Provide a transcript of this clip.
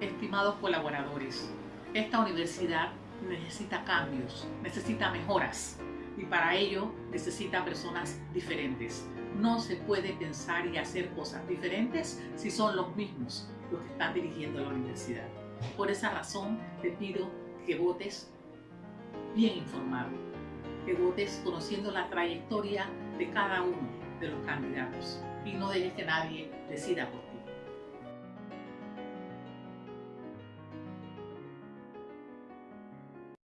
Estimados colaboradores, esta universidad necesita cambios, necesita mejoras y para ello necesita personas diferentes. No se puede pensar y hacer cosas diferentes si son los mismos los que están dirigiendo la universidad. Por esa razón te pido que votes bien informado, que votes conociendo la trayectoria de cada uno de los candidatos y no dejes que nadie decida por ti.